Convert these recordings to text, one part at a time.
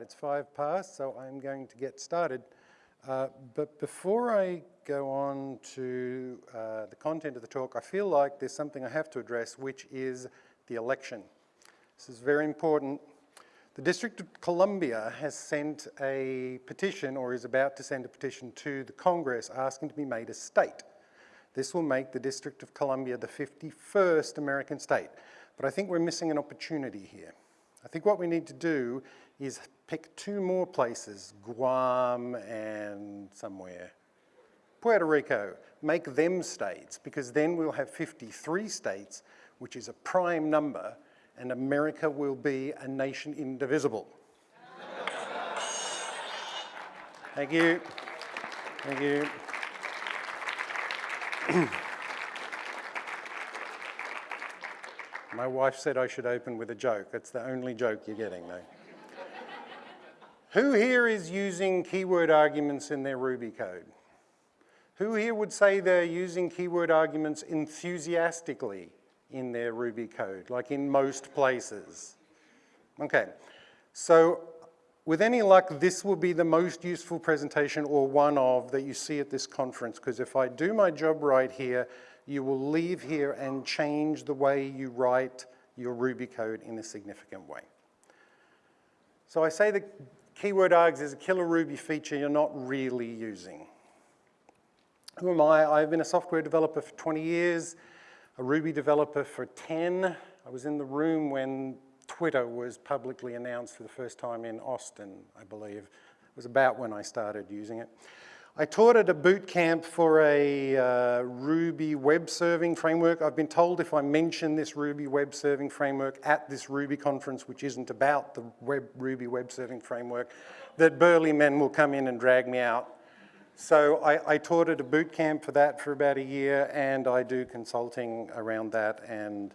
it's five past, so I'm going to get started. Uh, but before I go on to uh, the content of the talk, I feel like there's something I have to address, which is the election. This is very important. The District of Columbia has sent a petition, or is about to send a petition to the Congress asking to be made a state. This will make the District of Columbia the 51st American state. But I think we're missing an opportunity here. I think what we need to do is pick two more places, Guam and somewhere, Puerto Rico, make them states, because then we'll have 53 states, which is a prime number, and America will be a nation indivisible. Thank you. Thank you. My wife said I should open with a joke. That's the only joke you're getting, though. Who here is using keyword arguments in their Ruby code? Who here would say they're using keyword arguments enthusiastically in their Ruby code, like in most places? Okay, so with any luck, this will be the most useful presentation or one of that you see at this conference, because if I do my job right here, you will leave here and change the way you write your Ruby code in a significant way. So I say that keyword args is a killer Ruby feature you're not really using. Who am I? I've been a software developer for 20 years, a Ruby developer for 10. I was in the room when Twitter was publicly announced for the first time in Austin, I believe. It was about when I started using it. I taught at a boot camp for a uh, Ruby web serving framework. I've been told if I mention this Ruby web serving framework at this Ruby conference, which isn't about the web, Ruby web serving framework, that burly men will come in and drag me out. So I, I taught at a boot camp for that for about a year, and I do consulting around that and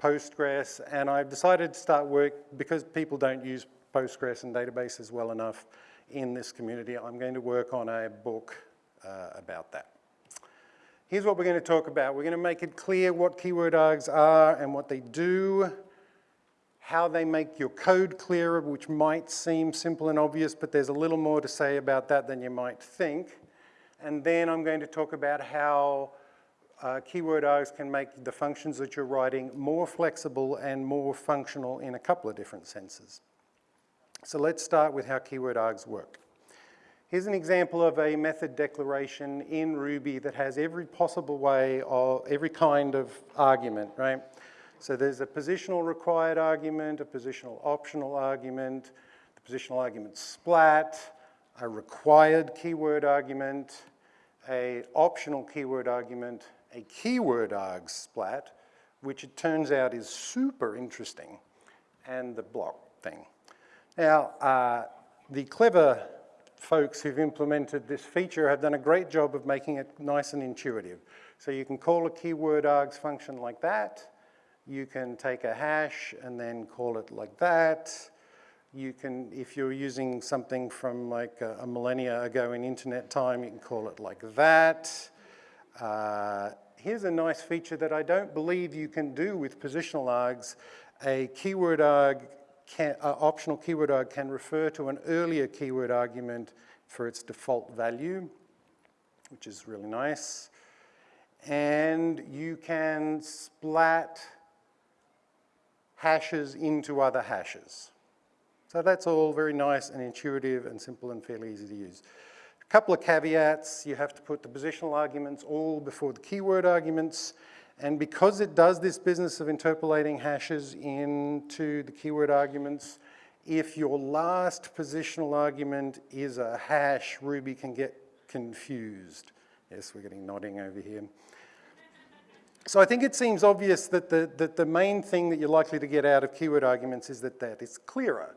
Postgres, and I've decided to start work because people don't use Postgres and databases well enough in this community. I'm going to work on a book uh, about that. Here's what we're going to talk about. We're going to make it clear what keyword args are and what they do, how they make your code clearer, which might seem simple and obvious, but there's a little more to say about that than you might think. And then I'm going to talk about how uh, keyword args can make the functions that you're writing more flexible and more functional in a couple of different senses. So let's start with how keyword args work. Here's an example of a method declaration in Ruby that has every possible way of every kind of argument, right? So there's a positional required argument, a positional optional argument, the positional argument splat, a required keyword argument, a optional keyword argument, a keyword arg splat, which it turns out is super interesting, and the block thing. Now, uh, the clever folks who've implemented this feature have done a great job of making it nice and intuitive. So you can call a keyword args function like that. You can take a hash and then call it like that. You can, if you're using something from like a, a millennia ago in internet time, you can call it like that. Uh, here's a nice feature that I don't believe you can do with positional args. A keyword arg can, uh, optional keyword arg can refer to an earlier keyword argument for its default value, which is really nice. And you can splat hashes into other hashes. So that's all very nice and intuitive and simple and fairly easy to use. A couple of caveats, you have to put the positional arguments all before the keyword arguments. And because it does this business of interpolating hashes into the keyword arguments, if your last positional argument is a hash, Ruby can get confused. Yes, we're getting nodding over here. So I think it seems obvious that the, that the main thing that you're likely to get out of keyword arguments is that that is clearer.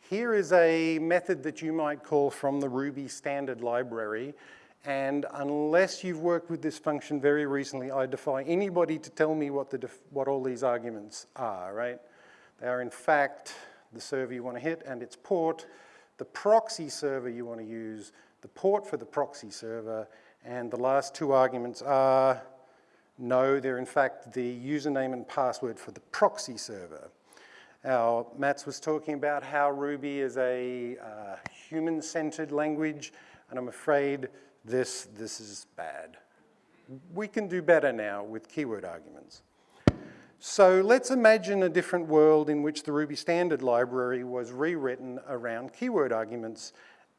Here is a method that you might call from the Ruby standard library and unless you've worked with this function very recently, I defy anybody to tell me what, the what all these arguments are, right? They are in fact the server you want to hit and its port, the proxy server you want to use, the port for the proxy server, and the last two arguments are, no, they're in fact the username and password for the proxy server. Our Matz was talking about how Ruby is a uh, human-centered language, and I'm afraid this, this is bad. We can do better now with keyword arguments. So let's imagine a different world in which the Ruby standard library was rewritten around keyword arguments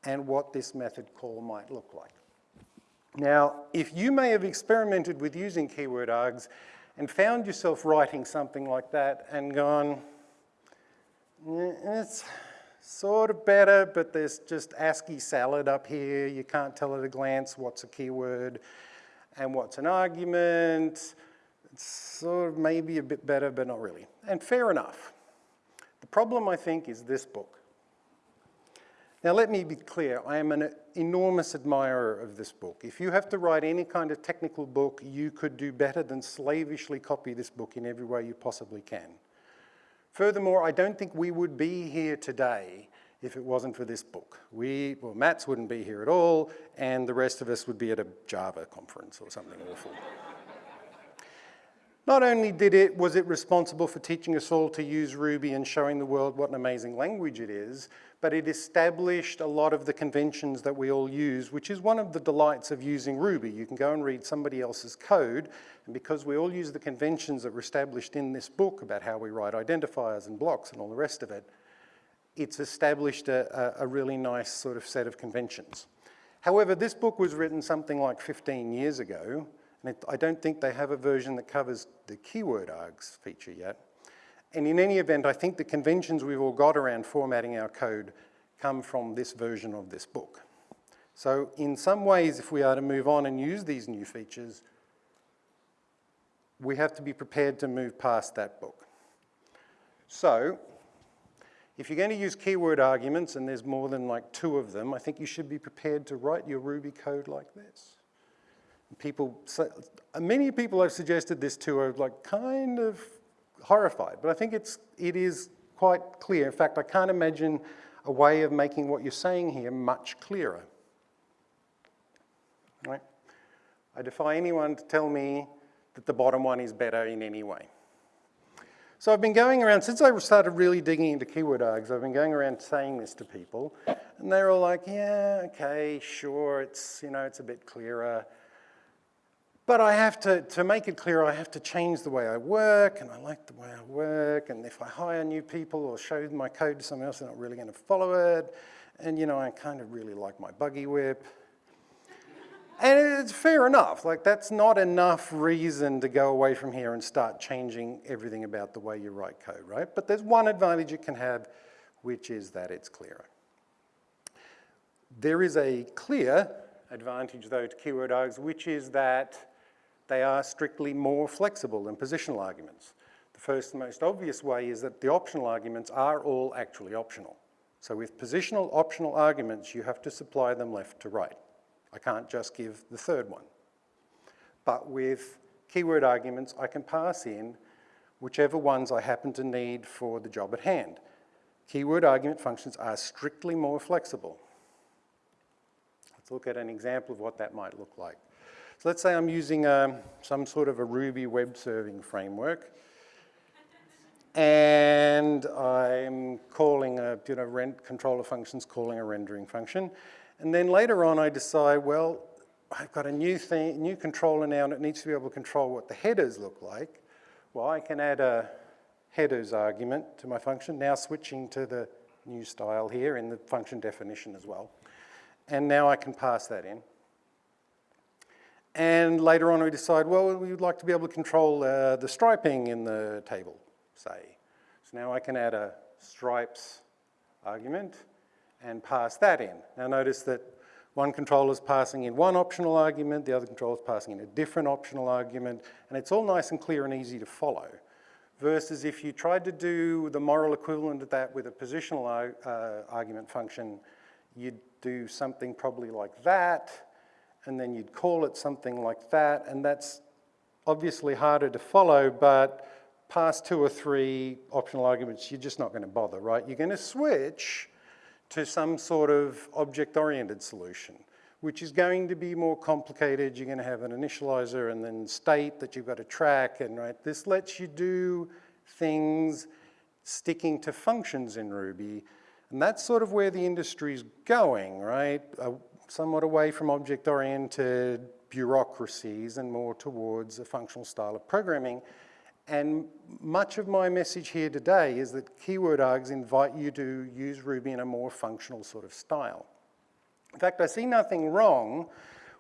and what this method call might look like. Now, if you may have experimented with using keyword args and found yourself writing something like that and gone, it's sort of better, but there's just ASCII salad up here. You can't tell at a glance what's a keyword and what's an argument. It's sort of maybe a bit better, but not really. And fair enough. The problem, I think, is this book. Now, let me be clear. I am an enormous admirer of this book. If you have to write any kind of technical book, you could do better than slavishly copy this book in every way you possibly can. Furthermore, I don't think we would be here today if it wasn't for this book. We, well, Matz wouldn't be here at all, and the rest of us would be at a Java conference or something awful. Not only did it, was it responsible for teaching us all to use Ruby and showing the world what an amazing language it is, but it established a lot of the conventions that we all use, which is one of the delights of using Ruby. You can go and read somebody else's code, and because we all use the conventions that were established in this book about how we write identifiers and blocks and all the rest of it, it's established a, a really nice sort of set of conventions. However, this book was written something like 15 years ago, and it, I don't think they have a version that covers the keyword args feature yet. And in any event, I think the conventions we've all got around formatting our code come from this version of this book. So in some ways, if we are to move on and use these new features, we have to be prepared to move past that book. So if you're going to use keyword arguments, and there's more than like two of them, I think you should be prepared to write your Ruby code like this. People, many people I've suggested this to are like kind of horrified, but I think it's, it is quite clear. In fact, I can't imagine a way of making what you're saying here much clearer. Right? I defy anyone to tell me that the bottom one is better in any way. So I've been going around, since I started really digging into keyword args, I've been going around saying this to people, and they're all like, yeah, okay, sure, it's, you know, it's a bit clearer. But I have to, to make it clear, I have to change the way I work, and I like the way I work, and if I hire new people or show my code to someone else, they're not really gonna follow it. And you know, I kind of really like my buggy whip. and it's fair enough, like that's not enough reason to go away from here and start changing everything about the way you write code, right? But there's one advantage it can have, which is that it's clearer. There is a clear advantage though to keyword args, which is that they are strictly more flexible than positional arguments. The first and most obvious way is that the optional arguments are all actually optional. So with positional optional arguments, you have to supply them left to right. I can't just give the third one. But with keyword arguments, I can pass in whichever ones I happen to need for the job at hand. Keyword argument functions are strictly more flexible. Let's look at an example of what that might look like. So let's say I'm using um, some sort of a Ruby web serving framework and I'm calling a, you know, rent controller functions calling a rendering function. And then later on I decide, well, I've got a new thing, new controller now and it needs to be able to control what the headers look like. Well, I can add a headers argument to my function, now switching to the new style here in the function definition as well. And now I can pass that in. And later on we decide, well, we would like to be able to control uh, the striping in the table, say. So now I can add a stripes argument and pass that in. Now notice that one controller is passing in one optional argument, the other controller is passing in a different optional argument, and it's all nice and clear and easy to follow. Versus if you tried to do the moral equivalent of that with a positional uh, argument function, you'd do something probably like that, and then you'd call it something like that, and that's obviously harder to follow, but past two or three optional arguments, you're just not going to bother, right? You're going to switch to some sort of object-oriented solution, which is going to be more complicated. You're going to have an initializer and then state that you've got to track, and right, this lets you do things sticking to functions in Ruby. And that's sort of where the industry's going, right? Uh, Somewhat away from object-oriented bureaucracies and more towards a functional style of programming. And much of my message here today is that keyword args invite you to use Ruby in a more functional sort of style. In fact, I see nothing wrong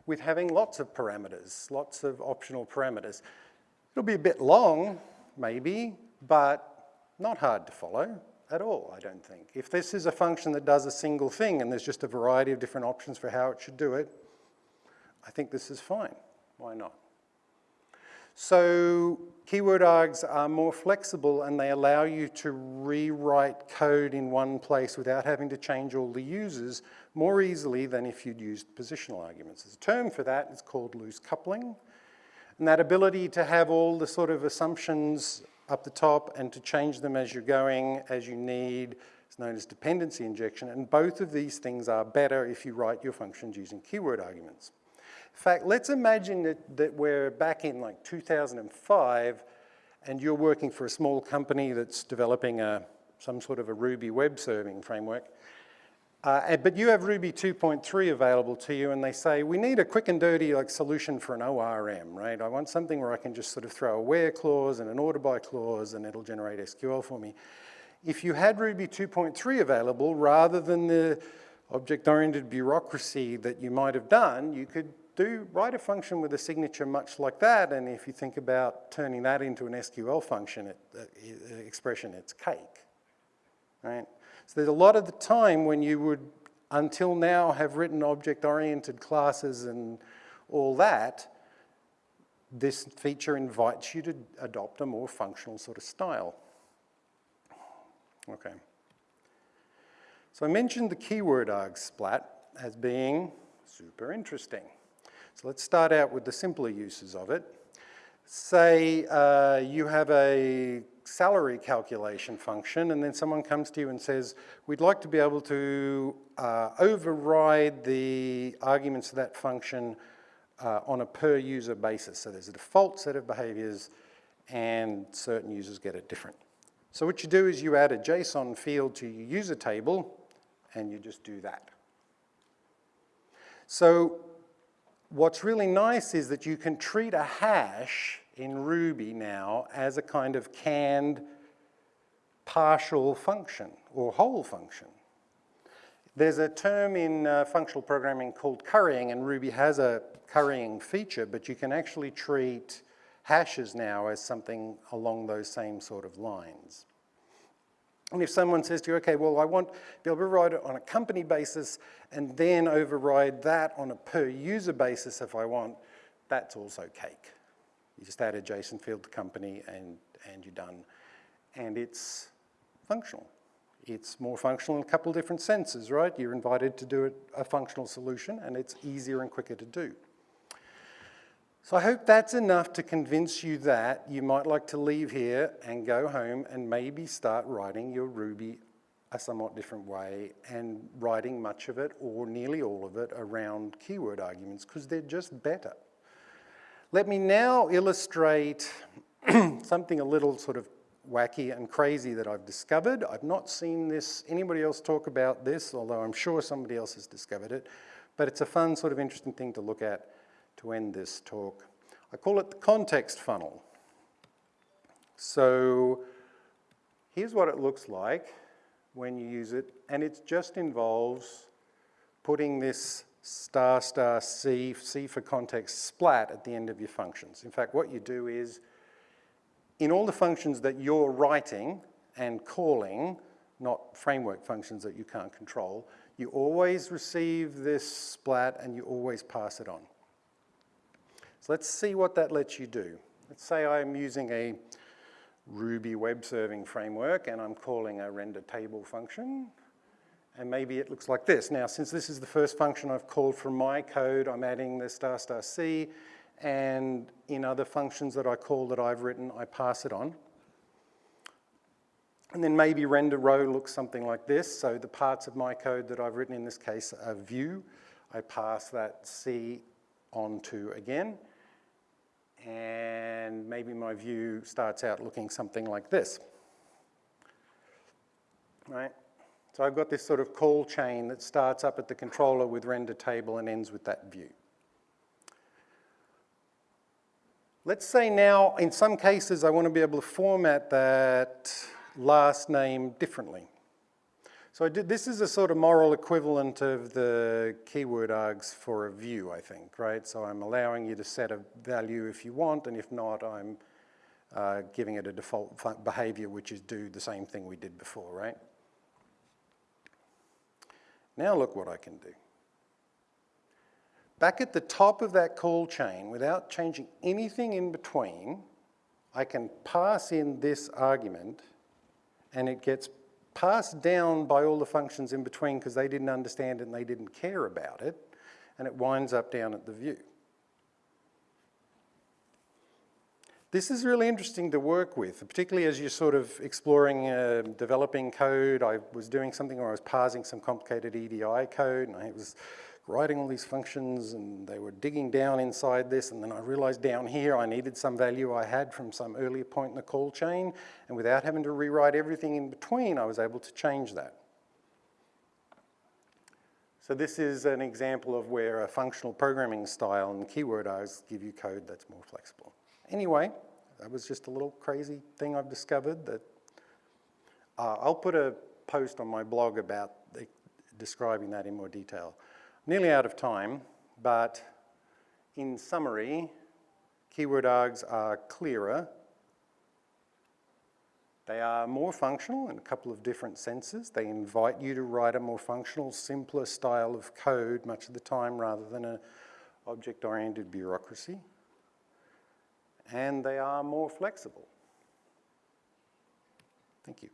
with having lots of parameters, lots of optional parameters. It'll be a bit long, maybe, but not hard to follow at all, I don't think. If this is a function that does a single thing and there's just a variety of different options for how it should do it, I think this is fine. Why not? So keyword args are more flexible and they allow you to rewrite code in one place without having to change all the users more easily than if you'd used positional arguments. There's a term for that, it's called loose coupling. And that ability to have all the sort of assumptions up the top and to change them as you're going, as you need, It's known as dependency injection. And both of these things are better if you write your functions using keyword arguments. In fact, let's imagine that, that we're back in like 2005 and you're working for a small company that's developing a, some sort of a Ruby web serving framework. Uh, but you have Ruby 2.3 available to you and they say, we need a quick and dirty like solution for an ORM, right? I want something where I can just sort of throw a where clause and an order by clause and it'll generate SQL for me. If you had Ruby 2.3 available, rather than the object-oriented bureaucracy that you might have done, you could do write a function with a signature much like that, and if you think about turning that into an SQL function it, uh, uh, expression, it's cake, right? So there's a lot of the time when you would, until now, have written object-oriented classes and all that, this feature invites you to adopt a more functional sort of style. Okay. So I mentioned the keyword arg splat as being super interesting. So let's start out with the simpler uses of it. Say uh, you have a salary calculation function and then someone comes to you and says, we'd like to be able to uh, override the arguments of that function uh, on a per user basis. So there's a default set of behaviors and certain users get it different. So what you do is you add a JSON field to your user table and you just do that. So what's really nice is that you can treat a hash in Ruby now as a kind of canned partial function or whole function. There's a term in uh, functional programming called currying, and Ruby has a currying feature, but you can actually treat hashes now as something along those same sort of lines. And if someone says to you, okay, well, I want to be able to override it on a company basis and then override that on a per user basis if I want, that's also cake. You just add a JSON field to company and, and you're done. And it's functional. It's more functional in a couple of different senses, right? You're invited to do a functional solution and it's easier and quicker to do. So I hope that's enough to convince you that you might like to leave here and go home and maybe start writing your Ruby a somewhat different way and writing much of it or nearly all of it around keyword arguments because they're just better. Let me now illustrate something a little sort of wacky and crazy that I've discovered. I've not seen this, anybody else talk about this, although I'm sure somebody else has discovered it, but it's a fun sort of interesting thing to look at to end this talk. I call it the context funnel. So here's what it looks like when you use it, and it just involves putting this star star C, C for context, splat at the end of your functions. In fact, what you do is, in all the functions that you're writing and calling, not framework functions that you can't control, you always receive this splat and you always pass it on. So let's see what that lets you do. Let's say I'm using a Ruby web serving framework and I'm calling a render table function. And maybe it looks like this. Now, since this is the first function I've called from my code, I'm adding the star star C, and in other functions that I call that I've written, I pass it on. And then maybe render row looks something like this. So the parts of my code that I've written in this case are view. I pass that C on to again and maybe my view starts out looking something like this. right? So I've got this sort of call chain that starts up at the controller with render table and ends with that view. Let's say now, in some cases, I want to be able to format that last name differently. So did, this is a sort of moral equivalent of the keyword args for a view, I think, right? So I'm allowing you to set a value if you want, and if not, I'm uh, giving it a default behavior, which is do the same thing we did before, right? Now look what I can do. Back at the top of that call chain, without changing anything in between, I can pass in this argument and it gets passed down by all the functions in between because they didn't understand it and they didn't care about it, and it winds up down at the view. This is really interesting to work with, particularly as you're sort of exploring uh, developing code. I was doing something where I was parsing some complicated EDI code, and I was writing all these functions and they were digging down inside this and then I realized down here I needed some value I had from some earlier point in the call chain and without having to rewrite everything in between I was able to change that. So this is an example of where a functional programming style and keyword args give you code that's more flexible. Anyway, that was just a little crazy thing I've discovered that uh, I'll put a post on my blog about the, describing that in more detail nearly out of time, but in summary, keyword args are clearer. They are more functional in a couple of different senses. They invite you to write a more functional, simpler style of code much of the time rather than an object-oriented bureaucracy and they are more flexible. Thank you.